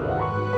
Bye.